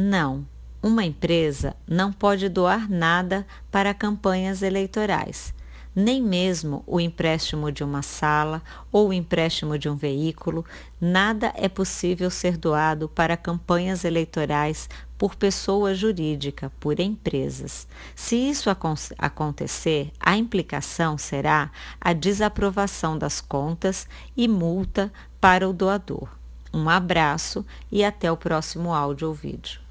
Não, uma empresa não pode doar nada para campanhas eleitorais, nem mesmo o empréstimo de uma sala ou o empréstimo de um veículo, nada é possível ser doado para campanhas eleitorais por pessoa jurídica, por empresas. Se isso acontecer, a implicação será a desaprovação das contas e multa para o doador. Um abraço e até o próximo áudio ou vídeo.